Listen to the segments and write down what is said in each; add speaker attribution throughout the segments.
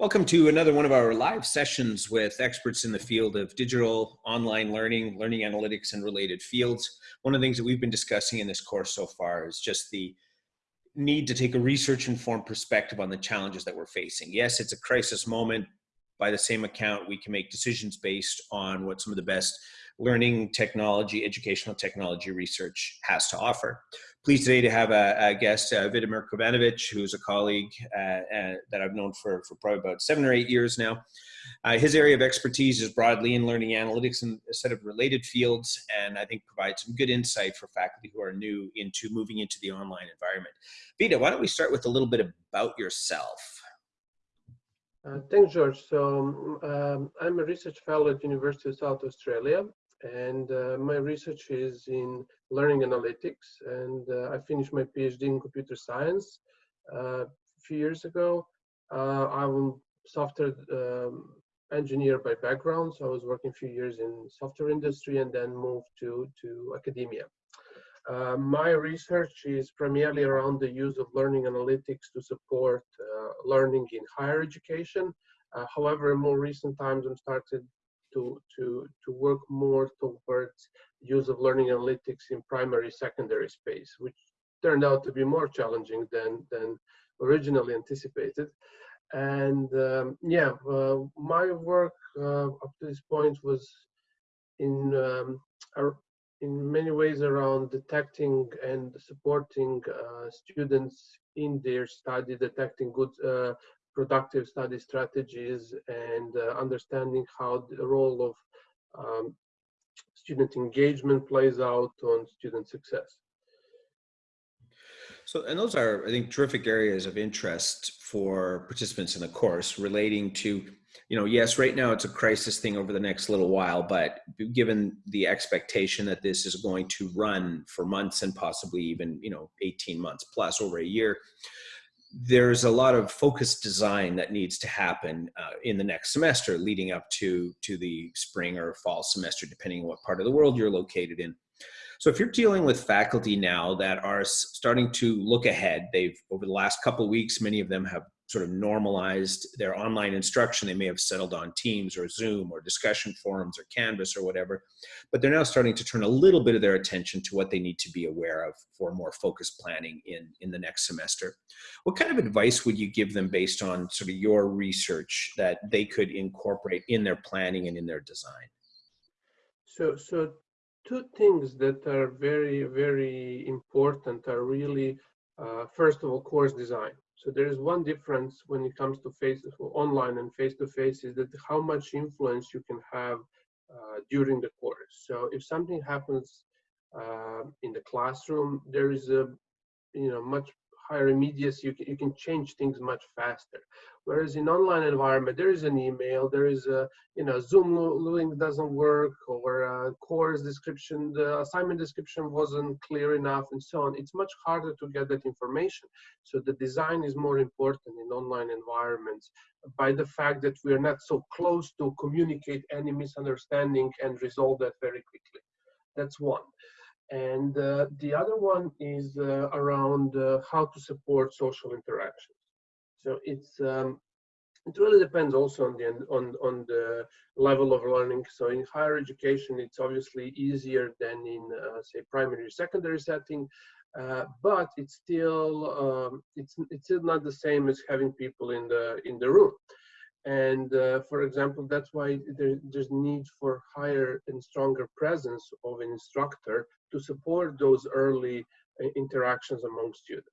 Speaker 1: Welcome to another one of our live sessions with experts in the field of digital online learning, learning analytics, and related fields. One of the things that we've been discussing in this course so far is just the need to take a research informed perspective on the challenges that we're facing. Yes, it's a crisis moment. By the same account, we can make decisions based on what some of the best learning technology, educational technology research has to offer. Pleased today to have a, a guest, uh, Kovanovic, who's a colleague uh, uh, that I've known for, for probably about seven or eight years now. Uh, his area of expertise is broadly in learning analytics and a set of related fields, and I think provides some good insight for faculty who are new into moving into the online environment. Vita, why don't we start with a little bit about yourself?
Speaker 2: Uh, thanks, George. So um, I'm a research fellow at University of South Australia, and uh, my research is in learning analytics and uh, I finished my PhD in computer science uh, a few years ago. Uh, I'm a software um, engineer by background, so I was working a few years in software industry and then moved to, to academia. Uh, my research is primarily around the use of learning analytics to support uh, learning in higher education. however, in more recent times, I'm started to, to, to work more towards use of learning analytics in primary secondary space, which turned out to be more challenging than, than originally anticipated. And um, yeah, uh, my work uh, up to this point was in um, in many ways around detecting and supporting uh, students in their study, detecting good uh, productive study strategies and uh, understanding how the role of um, student engagement plays out on student success.
Speaker 1: So, and those are, I think, terrific areas of interest for participants in the course relating to, you know, yes, right now it's a crisis thing over the next little while, but given the expectation that this is going to run for months and possibly even, you know, 18 months plus over a year, there's a lot of focused design that needs to happen uh, in the next semester leading up to to the spring or fall semester depending on what part of the world you're located in. So if you're dealing with faculty now that are starting to look ahead they've over the last couple weeks many of them have sort of normalized their online instruction. They may have settled on Teams or Zoom or discussion forums or Canvas or whatever, but they're now starting to turn a little bit of their attention to what they need to be aware of for more focused planning in, in the next semester. What kind of advice would you give them based on sort of your research that they could incorporate in their planning and in their design?
Speaker 2: So, so two things that are very, very important are really, uh, first of all, course design. So there is one difference when it comes to face online and face-to-face is that how much influence you can have uh, during the course. So if something happens uh, in the classroom, there is a you know much higher immediacy, you can, you can change things much faster. Whereas in online environment, there is an email, there is a, you know, Zoom link doesn't work or a course description, the assignment description wasn't clear enough and so on. It's much harder to get that information. So the design is more important in online environments by the fact that we are not so close to communicate any misunderstanding and resolve that very quickly. That's one. And uh, the other one is uh, around uh, how to support social interactions. So it's um, it really depends also on the on on the level of learning. So in higher education, it's obviously easier than in uh, say primary secondary setting, uh, but it's still um, it's it's still not the same as having people in the in the room. And uh, for example, that's why there, there's need for higher and stronger presence of an instructor to support those early uh, interactions among students.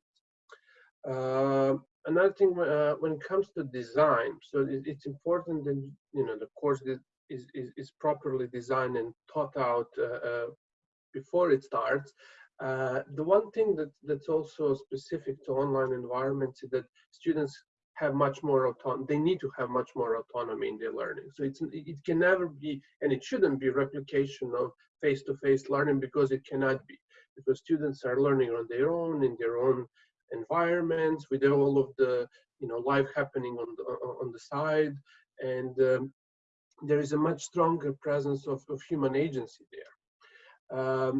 Speaker 2: Uh, another thing uh, when it comes to design, so it, it's important that you know the course is, is, is properly designed and taught out uh, uh before it starts. The one thing that, that's also specific to online environments is that students have much more autonomy. They need to have much more autonomy in their learning. So it's it can never be, and it shouldn't be replication of face-to-face -face learning because it cannot be, because students are learning on their own in their own environments with all of the you know life happening on the on the side, and um, there is a much stronger presence of, of human agency there. Um,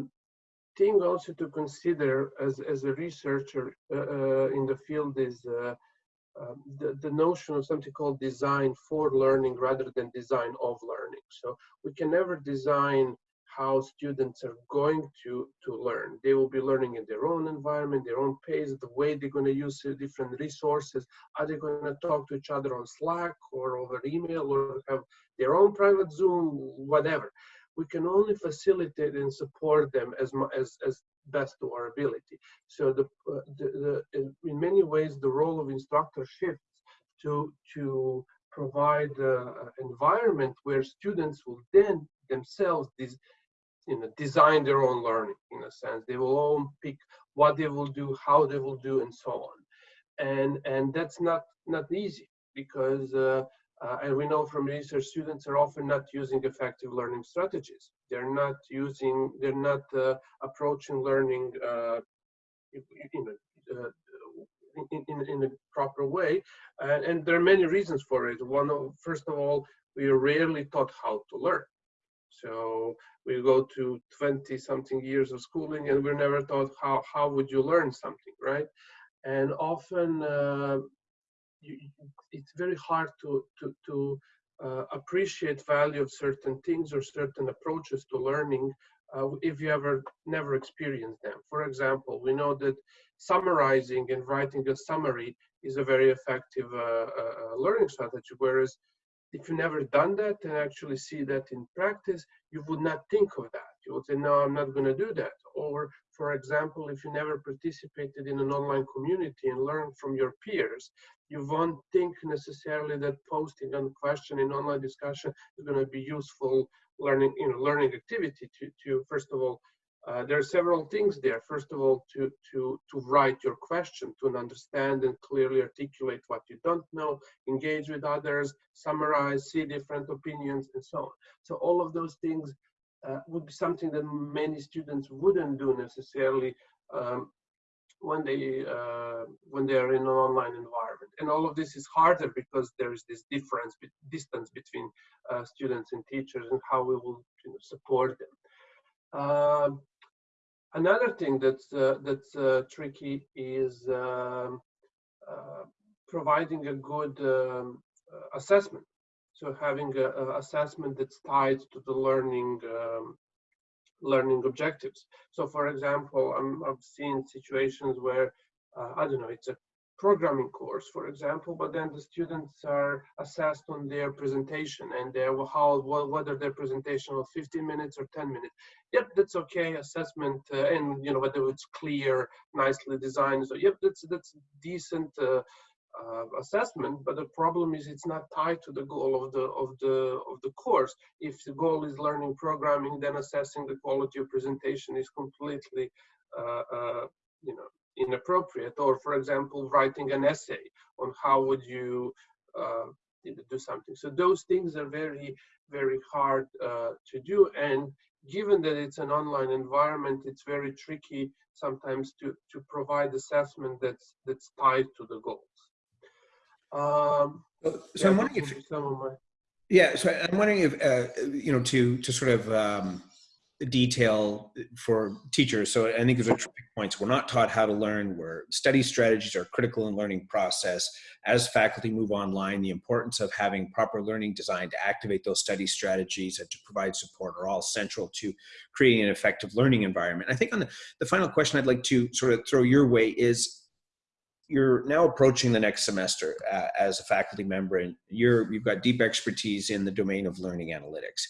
Speaker 2: thing also to consider as as a researcher uh, uh, in the field is. Uh, um, the, the notion of something called design for learning rather than design of learning. So we can never design how students are going to, to learn. They will be learning in their own environment, their own pace, the way they're going to use different resources. Are they going to talk to each other on Slack or over email or have their own private Zoom, whatever. We can only facilitate and support them as, as, as best to our ability. So the, uh, the, the in, many ways, the role of instructor shifts to, to provide an environment where students will then themselves you know, design their own learning in a sense. They will all pick what they will do, how they will do, and so on. And and that's not not easy because uh, uh, and we know from research students are often not using effective learning strategies. They're not using, they're not uh, approaching learning uh, in, uh, in, in, in, a proper way. and there are many reasons for it. One of, first of all, we are rarely taught how to learn. So we go to 20 something years of schooling and we're never taught how, how would you learn something, right? And often uh, you, it's very hard to, to, to uh, appreciate value of certain things or certain approaches to learning uh, if you ever never experienced them. For example, we know that summarizing and writing a summary is a very effective uh, uh learning strategy, whereas if you never done that and actually see that in practice, you would not think of that. You would say, no, I'm not going to do that. Or, for example, if you never participated in an online community and learned from your peers, you won't think necessarily that posting a question in online discussion is going to be useful learning, you know, learning activity to, to first of all, uh, there are several things there. First of all, to, to, to write your question, to understand and clearly articulate what you don't know, engage with others, summarize, see different opinions, and so on. So all of those things uh, would be something that many students wouldn't do necessarily um, when they uh, when they are in an online environment. And all of this is harder because there is this difference, distance between uh, students and teachers, and how we will you know, support them. Um, Another thing that's uh, that's uh, tricky is um, uh, providing a good um, assessment. So having an assessment that's tied to the learning um, learning objectives. So, for example, i have seen situations where uh, I don't know, it's a programming course, for example, but then the students are assessed on their presentation and their how whether their presentation was 15 minutes or 10 minutes. Yep, that's okay. Assessment uh, and you know whether it's clear, nicely designed. So yep, that's that's decent. Uh, uh, assessment, but the problem is it's not tied to the goal of the of the of the course. If the goal is learning programming, then assessing the quality of presentation is completely, uh, uh, you know, inappropriate. Or, for example, writing an essay on how would you uh, do something. So those things are very, very hard uh, to do. And given that it's an online environment, it's very tricky sometimes to, to provide assessment that's that's tied to the goals. Um,
Speaker 1: so yeah, I'm wondering if some of my yeah, so I'm wondering if uh, you know to to sort of um, detail for teachers. So I think those are terrific points. We're not taught how to learn. Where study strategies are critical in learning process. As faculty move online, the importance of having proper learning design to activate those study strategies and to provide support are all central to creating an effective learning environment. I think on the, the final question I'd like to sort of throw your way is you're now approaching the next semester uh, as a faculty member and you're, you've got deep expertise in the domain of learning analytics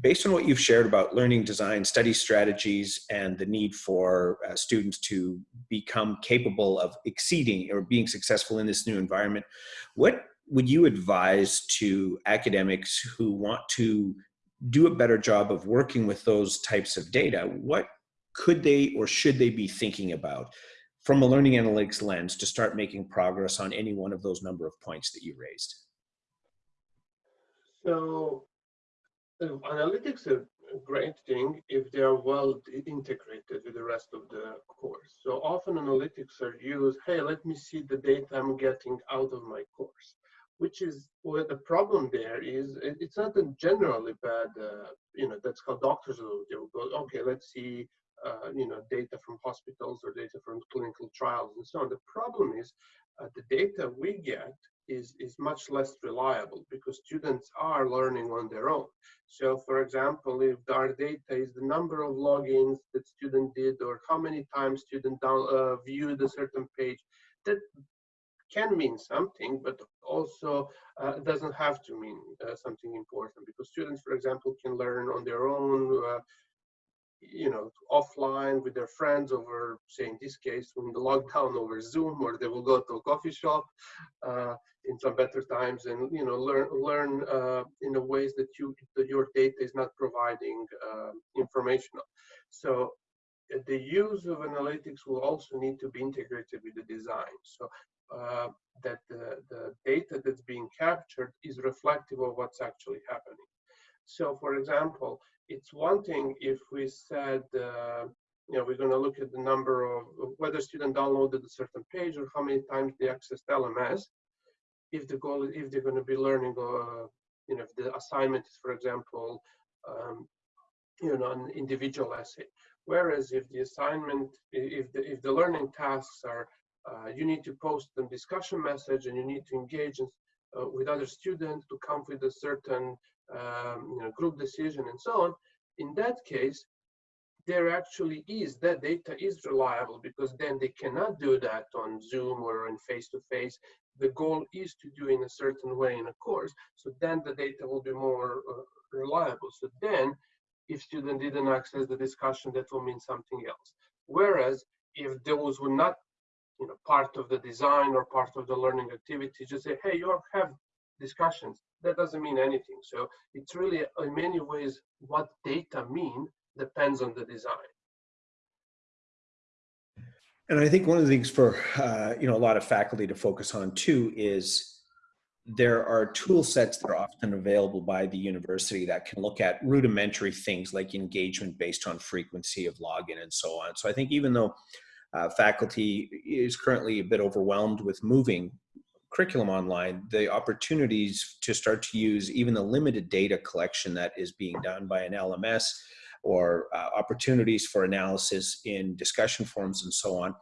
Speaker 1: based on what you've shared about learning design, study strategies, and the need for uh, students to become capable of exceeding or being successful in this new environment, what would you advise to academics who want to do a better job of working with those types of data? What could they or should they be thinking about from a learning analytics lens to start making progress on any one of those number of points that you raised?
Speaker 2: So analytics are a great thing if they are well integrated with the rest of the course. So often analytics are used, hey, let me see the data I'm getting out of my course, which is where the problem there is, it's not a generally bad, uh, you know, that's how doctors will do. Go, okay, let's see, uh, you know, data from hospitals or data from clinical trials and so on. The problem is the data we get is, is much less reliable because students are learning on their own. So for example, if our data is the number of logins that student did or how many times student down, uh, viewed a certain page, that can mean something, but also uh, doesn't have to mean uh, something important because students, for example, can learn on their own uh, you know, offline with their friends over, say in this case, when the lockdown over Zoom, or they will go to a coffee shop uh, in some better times, and you know, learn learn uh, in the ways that you that your data is not providing uh, information. So uh, the use of analytics will also need to be integrated with the design. So uh, that the, the data that's being captured is reflective of what's actually happening. So for example, it's one thing if we said, uh, you know, we're going to look at the number of whether student downloaded a certain page or how many times they accessed LMS. If the goal, if they're going to be learning, uh, you know, if the assignment is, for example, um, you know, an individual essay. Whereas if the assignment, if the if the learning tasks are, uh, you need to post a discussion message and you need to engage in, uh, with other students to come with a certain um, you know, group decision and so on, in that case, there actually is, that data is reliable because then they cannot do that on Zoom or in face-to-face. -face. The goal is to do in a certain way in a course, so then the data will be more uh, reliable. So then, if student didn't access the discussion, that will mean something else. Whereas, if those were not you know, part of the design or part of the learning activity, just say, hey, you have discussions that doesn't mean anything. So it's really, in many ways, what data mean depends on the design.
Speaker 1: And I think one of the things for uh, you know a lot of faculty to focus on too is there are tool sets that are often available by the university that can look at rudimentary things like engagement based on frequency of login and so on. So I think even though uh, faculty is currently a bit overwhelmed with moving curriculum online, the opportunities to start to use even the limited data collection that is being done by an LMS or uh, opportunities for analysis in discussion forums and so on.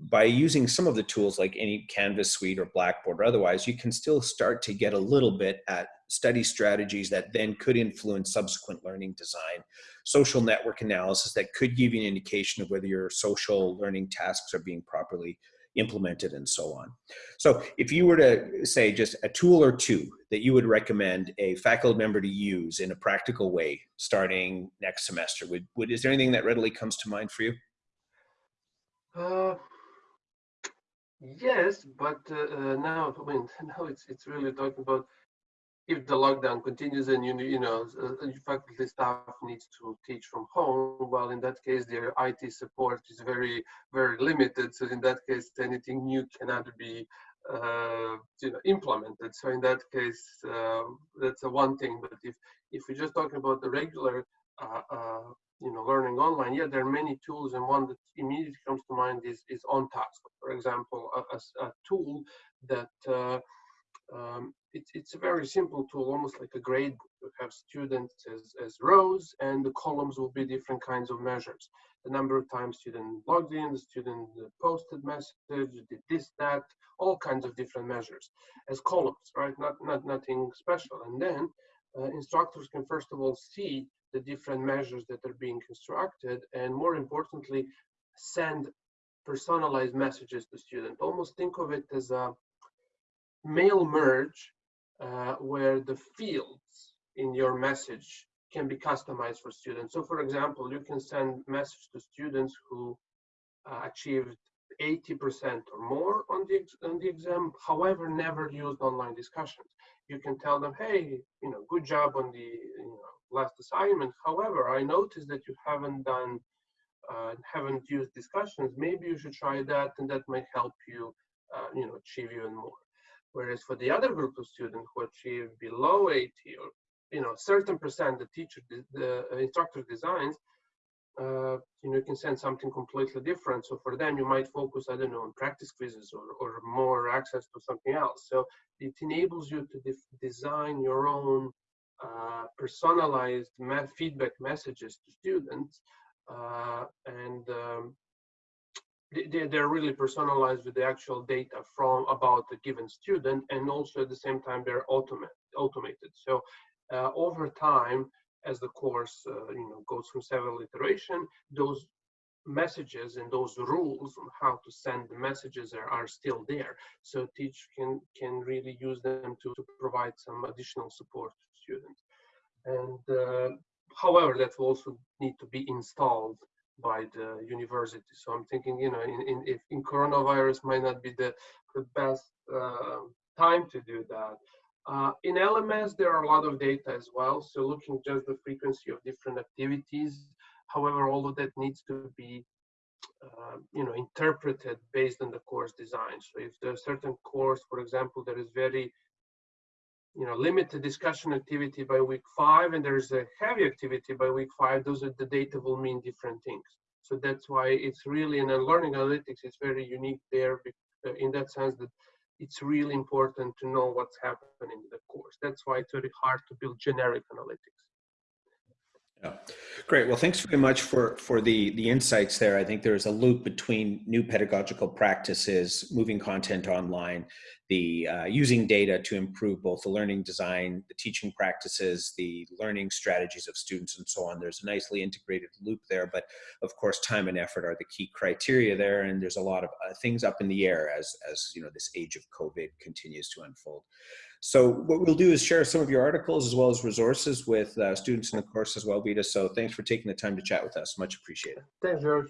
Speaker 1: By using some of the tools like any Canvas suite or Blackboard or otherwise, you can still start to get a little bit at study strategies that then could influence subsequent learning design, social network analysis that could give you an indication of whether your social learning tasks are being properly implemented and so on. So if you were to say just a tool or two that you would recommend a faculty member to use in a practical way starting next semester, would, would is there anything that readily comes to mind for you?
Speaker 2: Uh, yes, but uh, uh now I mean now it's it's really talking about if the lockdown continues and you you know uh, faculty staff needs to teach from home well in that case their IT support is very very limited. So in that case anything new cannot be uh, you know implemented. So in that case uh, that's a one thing. But if if we're just talking about the regular uh, uh, you know learning online yeah there are many tools. And one that immediately comes to mind is is OnTask. For example a, a, a tool that uh, um, it's, it's a very simple tool, almost like a grade. You have students as, as rows and the columns will be different kinds of measures. The number of times student logged in, the student posted message, did this, that, all kinds of different measures as columns, right? Not, not nothing special. And then uh, instructors can first of all see the different measures that are being constructed and more importantly, send personalized messages to students. Almost think of it as a mail merge uh, where the fields in your message can be customized for students. So for example, you can send message to students who uh, achieved 80% or more on the, on the exam, however, never used online discussions. You can tell them, hey, you know, good job on the you know, last assignment. However, I noticed that you haven't done, uh, haven't used discussions. Maybe you should try that and that might help you, uh, you know, achieve even more. Whereas for the other group of students who achieve below 80 or you know certain percent the teacher the instructor designs uh, you know you can send something completely different. So for them you might focus i don't know on practice quizzes or, or more access to something else. So it enables you to design your own uh, personalized feedback messages to students uh, and um, they- they- they're really personalized with the actual data from about a given student and also at the same time they're automate, automated. So uh, over time as the course uh, you know goes through several iteration those messages and those rules on how to send the messages are, are still there. So teach can can really use them to, to provide some additional support to students. And uh, however that will also need to be installed by the university. So I'm thinking, you know, in, in if in coronavirus might not be the, the best uh, time to do that. Uh, in LMS, there are a lot of data as well. So looking just the frequency of different activities. However, all of that needs to be, uh, you know, interpreted based on the course design. So if there's certain course, for example, that is very you know, limited discussion activity by week five and there's a heavy activity by week five, those are the data will mean different things. So that's why it's really in a learning analytics, it's very unique there uh, in that sense that it's really important to know what's happening in the course. That's why it's very hard to build generic analytics.
Speaker 1: Yeah, great. Well, thanks very much for for the the insights there. I think there's a loop between new pedagogical practices, moving content online, the uh, using data to improve both the learning design, the teaching practices, the learning strategies of students, and so on. There's a nicely integrated loop there, but of course, time and effort are the key criteria there, and there's a lot of uh, things up in the air as as you know this age of COVID continues to unfold. So what we'll do is share some of your articles as well as resources with uh, students in the course as well, Vita. So thanks for taking the time to chat with us. Much appreciated.
Speaker 2: Thanks, George.